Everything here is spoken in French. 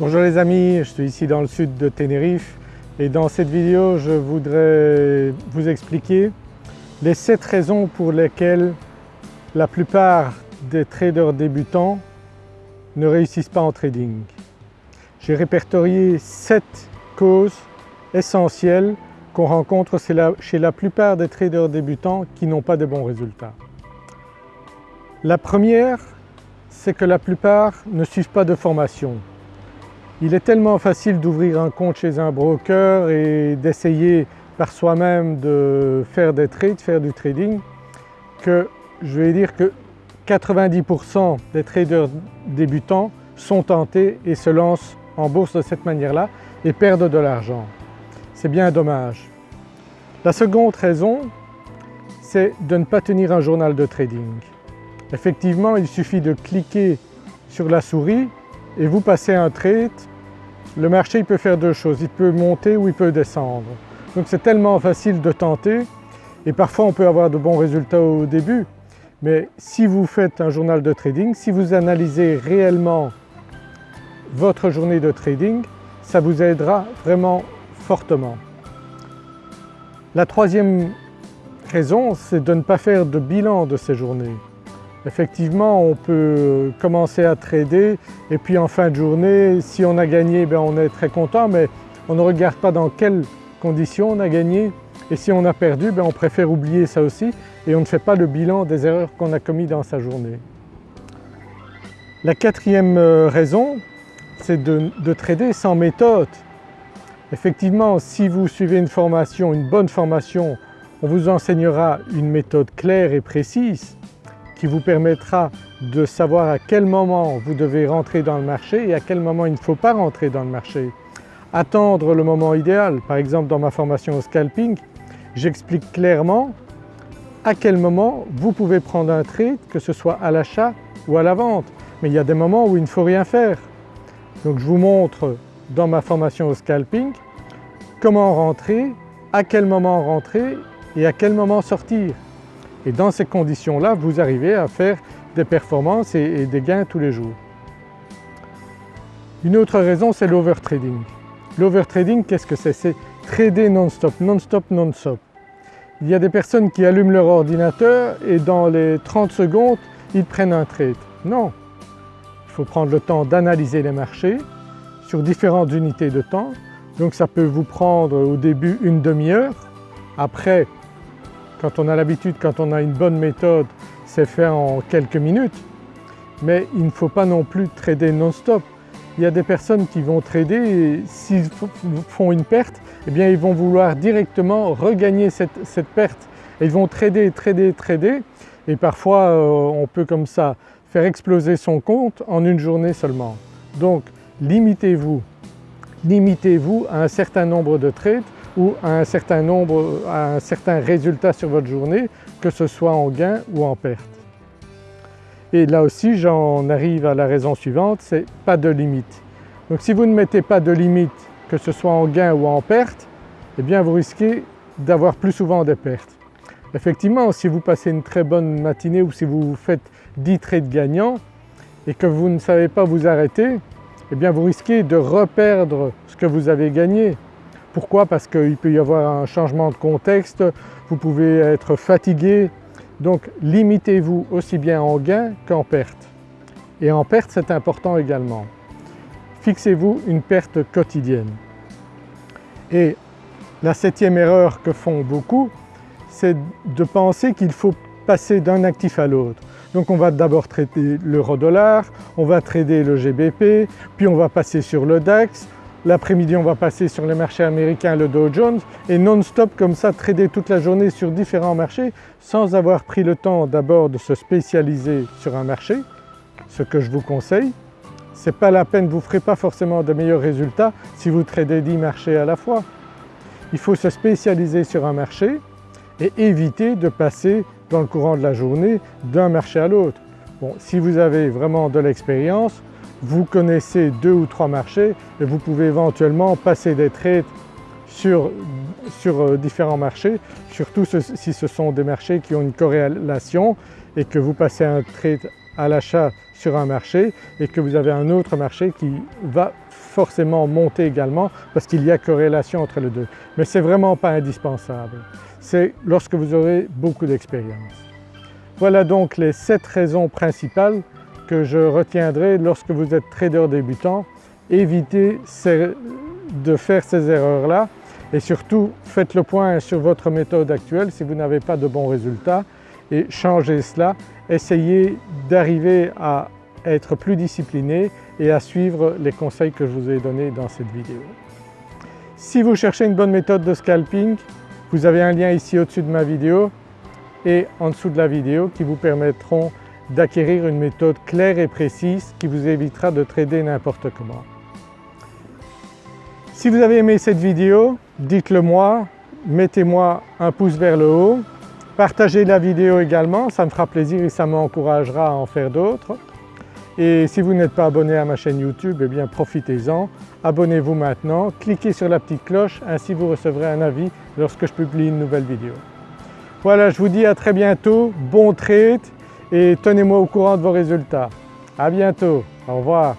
Bonjour les amis, je suis ici dans le sud de Tenerife et dans cette vidéo je voudrais vous expliquer les 7 raisons pour lesquelles la plupart des traders débutants ne réussissent pas en trading. J'ai répertorié 7 causes essentielles qu'on rencontre chez la plupart des traders débutants qui n'ont pas de bons résultats. La première, c'est que la plupart ne suivent pas de formation. Il est tellement facile d'ouvrir un compte chez un broker et d'essayer par soi-même de faire des trades, faire du trading, que je vais dire que 90% des traders débutants sont tentés et se lancent en bourse de cette manière-là et perdent de l'argent. C'est bien dommage. La seconde raison, c'est de ne pas tenir un journal de trading. Effectivement, il suffit de cliquer sur la souris et vous passez un trade. Le marché il peut faire deux choses, il peut monter ou il peut descendre. Donc c'est tellement facile de tenter et parfois on peut avoir de bons résultats au début. Mais si vous faites un journal de trading, si vous analysez réellement votre journée de trading, ça vous aidera vraiment fortement. La troisième raison, c'est de ne pas faire de bilan de ces journées. Effectivement, on peut commencer à trader et puis en fin de journée, si on a gagné, ben, on est très content, mais on ne regarde pas dans quelles conditions on a gagné et si on a perdu, ben, on préfère oublier ça aussi et on ne fait pas le bilan des erreurs qu'on a commises dans sa journée. La quatrième euh, raison, c'est de, de trader sans méthode. Effectivement, si vous suivez une formation, une bonne formation, on vous enseignera une méthode claire et précise qui vous permettra de savoir à quel moment vous devez rentrer dans le marché et à quel moment il ne faut pas rentrer dans le marché. Attendre le moment idéal, par exemple dans ma formation au scalping, j'explique clairement à quel moment vous pouvez prendre un trade, que ce soit à l'achat ou à la vente. Mais il y a des moments où il ne faut rien faire. Donc je vous montre dans ma formation au scalping comment rentrer, à quel moment rentrer et à quel moment sortir. Et dans ces conditions-là, vous arrivez à faire des performances et, des gains tous les jours. Une autre raison, c'est l'overtrading. L'overtrading, qu'est-ce que c'est? C'est trader non-stop, non-stop, non-stop. Il y a des personnes qui allument leur ordinateur et dans les 30 secondes, ils prennent un trade. Non, il faut prendre le temps d'analyser les marchés sur différentes unités de temps. Donc ça peut vous prendre au début une demi-heure. Après, quand on a l'habitude, quand on a une bonne méthode, c'est fait en quelques minutes. Mais il ne faut pas non plus trader non-stop. Il y a des personnes qui vont trader et s'ils font une perte, eh bien ils vont vouloir directement regagner cette, perte. Ils vont trader, trader, trader et parfois euh, on peut comme ça faire exploser son compte en une journée seulement. Donc limitez-vous, limitez-vous à un certain nombre de trades ou à un certain nombre, à un certain résultat sur votre journée, que ce soit en gain ou en perte. Et là aussi j'en arrive à la raison suivante, c'est pas de limite. Donc si vous ne mettez pas de limite, que ce soit en gain ou en perte, eh bien vous risquez d'avoir plus souvent des pertes. Effectivement, si vous passez une très bonne matinée ou si vous faites 10 trades gagnants et que vous ne savez pas vous arrêter, eh bien vous risquez de reperdre ce que vous avez gagné. Pourquoi? Parce qu'il peut y avoir un changement de contexte, vous pouvez être fatigué, donc limitez-vous aussi bien en gain qu'en perte. Et en perte c'est important également. Fixez-vous une perte quotidienne. Et la septième erreur que font beaucoup, c'est de penser qu'il faut passer d'un actif à l'autre. Donc on va d'abord traiter l'euro-dollar, on va trader le GBP, puis on va passer sur le DAX, L'après-midi on va passer sur les marchés américains, le Dow Jones et non-stop comme ça trader toute la journée sur différents marchés sans avoir pris le temps d'abord de se spécialiser sur un marché, ce que je vous conseille. Ce n'est pas la peine, vous ne ferez pas forcément de meilleurs résultats si vous tradez 10 marchés à la fois. Il faut se spécialiser sur un marché et éviter de passer dans le courant de la journée d'un marché à l'autre. Bon, si vous avez vraiment de l'expérience, vous connaissez deux ou trois marchés et vous pouvez éventuellement passer des trades sur, euh, différents marchés, surtout si ce sont des marchés qui ont une corrélation et que vous passez un trade à l'achat sur un marché et que vous avez un autre marché qui va forcément monter également parce qu'il y a corrélation entre les deux. Mais ce n'est vraiment pas indispensable, c'est lorsque vous aurez beaucoup d'expérience. Voilà donc les 7 raisons principales que je retiendrai lorsque vous êtes trader débutant. Évitez de faire ces erreurs-là et surtout faites le point sur votre méthode actuelle si vous n'avez pas de bons résultats et changez cela. Essayez d'arriver à être plus discipliné et à suivre les conseils que je vous ai donnés dans cette vidéo. Si vous cherchez une bonne méthode de scalping, vous avez un lien ici au-dessus de ma vidéo et en dessous de la vidéo qui vous permettront d'acquérir une méthode claire et précise qui vous évitera de trader n'importe comment. Si vous avez aimé cette vidéo, dites-le moi, mettez-moi un pouce vers le haut, partagez la vidéo également, ça me fera plaisir et ça m'encouragera à en faire d'autres. Et si vous n'êtes pas abonné à ma chaîne YouTube, eh bien profitez-en, abonnez-vous maintenant, cliquez sur la petite cloche, ainsi vous recevrez un avis lorsque je publie une nouvelle vidéo. Voilà, je vous dis à très bientôt, bon trade et tenez-moi au courant de vos résultats. À bientôt, au revoir.